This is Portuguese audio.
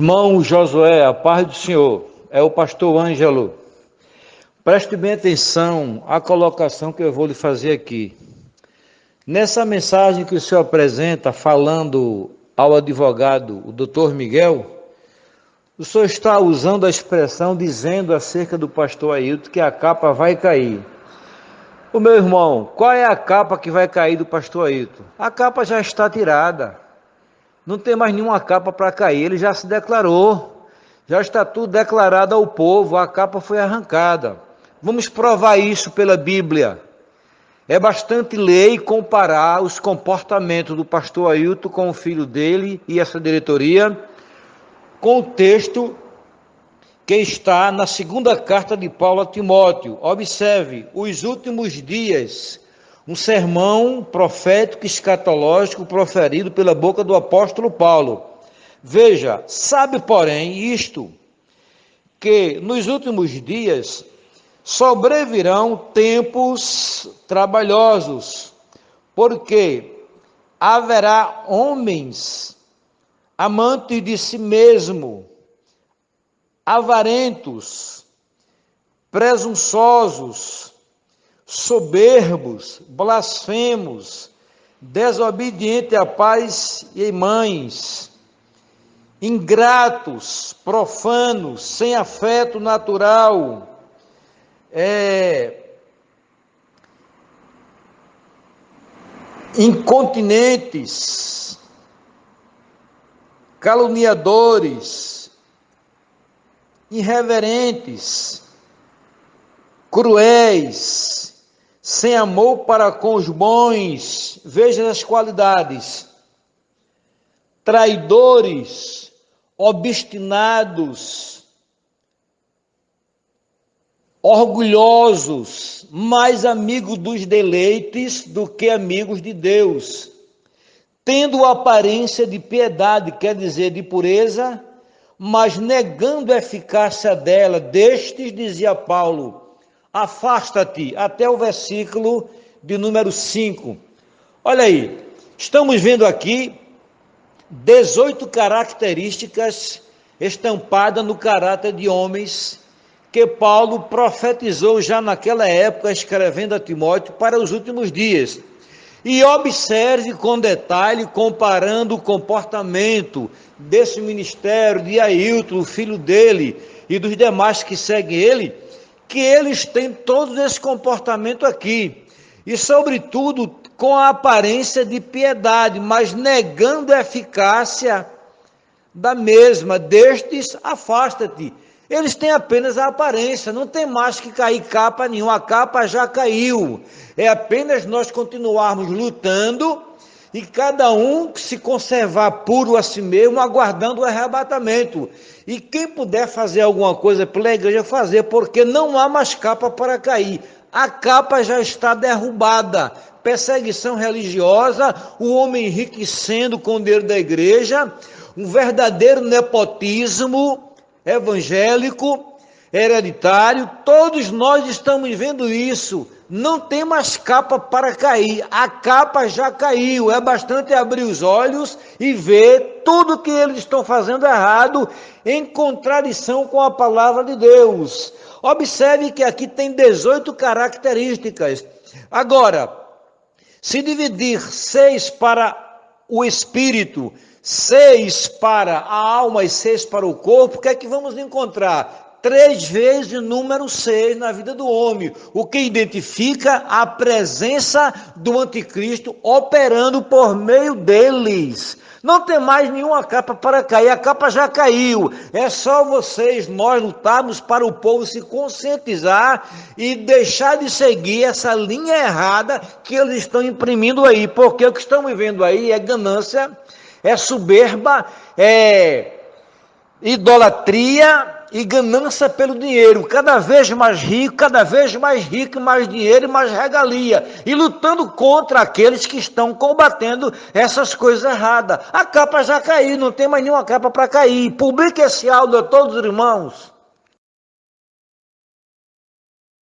Irmão Josué, a paz do Senhor, é o pastor Ângelo. Preste bem atenção à colocação que eu vou lhe fazer aqui. Nessa mensagem que o senhor apresenta, falando ao advogado, o doutor Miguel, o senhor está usando a expressão dizendo acerca do pastor Ailton que a capa vai cair. O meu irmão, qual é a capa que vai cair do pastor Ailton? A capa já está tirada. Não tem mais nenhuma capa para cair. Ele já se declarou. Já está tudo declarado ao povo. A capa foi arrancada. Vamos provar isso pela Bíblia. É bastante ler e comparar os comportamentos do pastor Ailton com o filho dele e essa diretoria com o texto que está na segunda carta de Paulo a Timóteo. Observe, os últimos dias um sermão profético escatológico proferido pela boca do apóstolo Paulo. Veja, sabe, porém, isto, que nos últimos dias sobrevirão tempos trabalhosos, porque haverá homens amantes de si mesmo, avarentos, presunçosos, soberbos, blasfemos, desobedientes a pais e mães, ingratos, profanos, sem afeto natural, é, incontinentes, caluniadores, irreverentes, cruéis, sem amor para com os bons, veja as qualidades, traidores, obstinados, orgulhosos, mais amigos dos deleites do que amigos de Deus, tendo aparência de piedade, quer dizer, de pureza, mas negando a eficácia dela, destes, dizia Paulo, afasta-te, até o versículo de número 5. Olha aí, estamos vendo aqui 18 características estampadas no caráter de homens que Paulo profetizou já naquela época, escrevendo a Timóteo para os últimos dias. E observe com detalhe, comparando o comportamento desse ministério de Ailton, o filho dele, e dos demais que seguem ele, que eles têm todo esse comportamento aqui. E, sobretudo, com a aparência de piedade, mas negando a eficácia da mesma. Destes, afasta-te. Eles têm apenas a aparência, não tem mais que cair capa nenhuma, a capa já caiu. É apenas nós continuarmos lutando e cada um se conservar puro a si mesmo, aguardando o arrebatamento. E quem puder fazer alguma coisa pela igreja, fazer, porque não há mais capa para cair. A capa já está derrubada. Perseguição religiosa, o homem enriquecendo com o dinheiro da igreja, um verdadeiro nepotismo evangélico, hereditário, todos nós estamos vendo isso não tem mais capa para cair. A capa já caiu. É bastante abrir os olhos e ver tudo que eles estão fazendo errado em contradição com a palavra de Deus. Observe que aqui tem 18 características. Agora, se dividir seis para o espírito, seis para a alma e seis para o corpo, o que é que vamos encontrar? Três vezes o número 6 na vida do homem, o que identifica a presença do anticristo operando por meio deles. Não tem mais nenhuma capa para cair, a capa já caiu. É só vocês, nós lutarmos para o povo se conscientizar e deixar de seguir essa linha errada que eles estão imprimindo aí, porque o que estão vivendo aí é ganância, é soberba, é idolatria e ganância pelo dinheiro, cada vez mais rico, cada vez mais rico, mais dinheiro e mais regalia, e lutando contra aqueles que estão combatendo essas coisas erradas. A capa já caiu, não tem mais nenhuma capa para cair. Publique esse áudio a todos os irmãos.